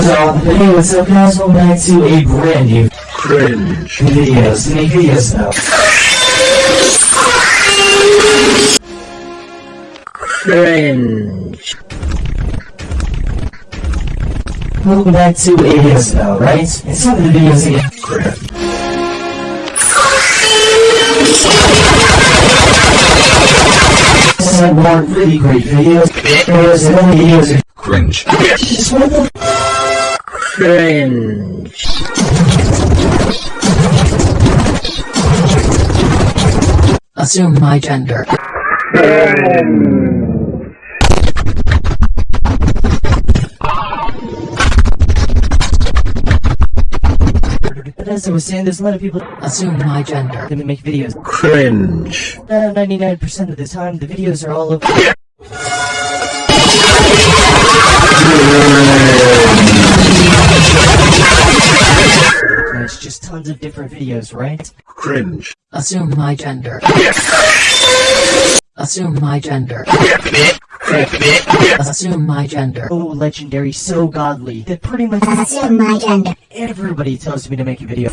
So, hey, what's up guys? Welcome back to a brand new Cringe. videos. Make videos though. Cringe. Welcome back to a videos though, right? Some of the videos again. Cringe. Some more really great videos. And only videos Cringe. Cringe. Assume my gender. But as I was saying, there's a lot of people Assume my gender. that make videos. Cringe. Uh, 99% of the time, the videos are all over. tons of different videos, right? Cringe. Assume my gender. Assume my gender. Assume my gender. Oh, legendary, so godly. That pretty much- Assume my gender. Everybody tells me to make a video.